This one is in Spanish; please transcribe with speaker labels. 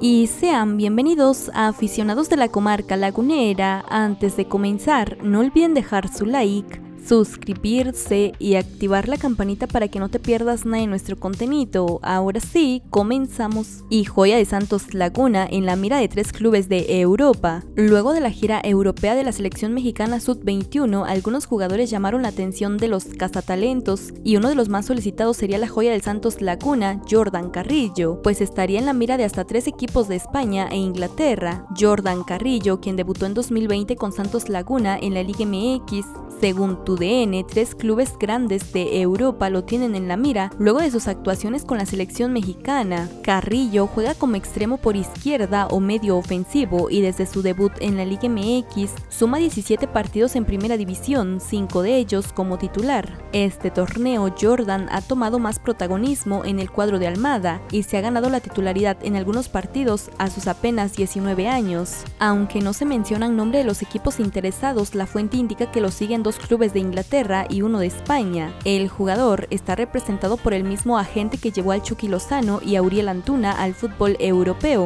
Speaker 1: y sean bienvenidos a aficionados de la comarca lagunera. Antes de comenzar, no olviden dejar su like, suscribirse y activar la campanita para que no te pierdas nada de nuestro contenido. Ahora sí, comenzamos. Y Joya de Santos Laguna en la mira de tres clubes de Europa. Luego de la gira europea de la selección mexicana Sub-21, algunos jugadores llamaron la atención de los cazatalentos y uno de los más solicitados sería la Joya del Santos Laguna, Jordan Carrillo, pues estaría en la mira de hasta tres equipos de España e Inglaterra. Jordan Carrillo, quien debutó en 2020 con Santos Laguna en la Liga MX, según TUDN, tres clubes grandes de Europa lo tienen en la mira luego de sus actuaciones con la selección mexicana. Carrillo juega como extremo por izquierda o medio ofensivo y desde su debut en la Liga MX suma 17 partidos en primera división, 5 de ellos como titular. Este torneo Jordan ha tomado más protagonismo en el cuadro de Almada y se ha ganado la titularidad en algunos partidos a sus apenas 19 años. Aunque no se mencionan nombre de los equipos interesados, la fuente indica que lo siguen dos clubes de Inglaterra y uno de España. El jugador está representado por el mismo agente que llevó al Chucky Lozano y a Uriel Antuna al fútbol europeo,